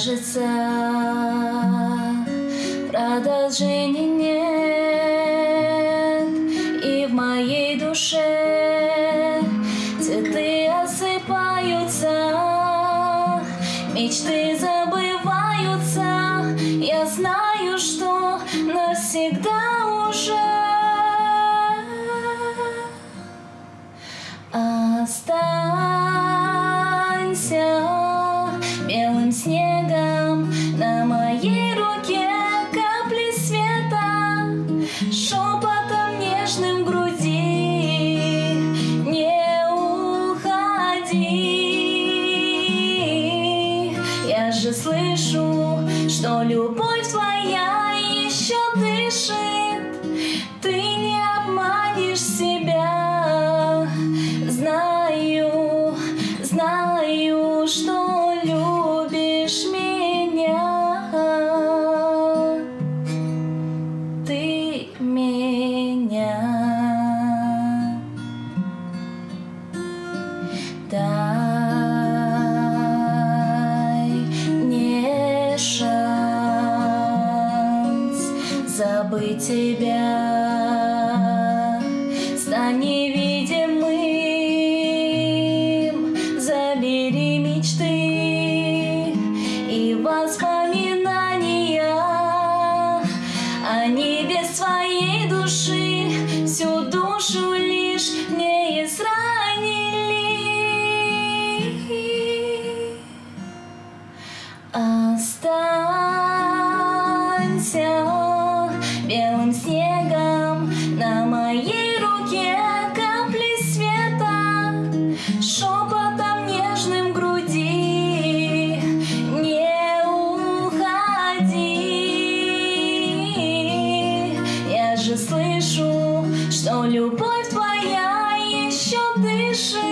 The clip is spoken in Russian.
кажется, продолжения нет, И в моей душе цветы осыпаются, Мечты забываются, я знаю, что навсегда уже осталось. Шепотом нежным груди. Не уходи, я же слышу, что любовь твоя еще дышит. Ты не обманешь себя, знаю, знаю, что забыть тебя. Стань невидимым, забери мечты и воспоминания. Они без твоей души всю душу лишь не изранили. Останься белым снегом На моей руке капли света Шепотом нежным груди. Не уходи. Я же слышу, что любовь твоя еще дышит.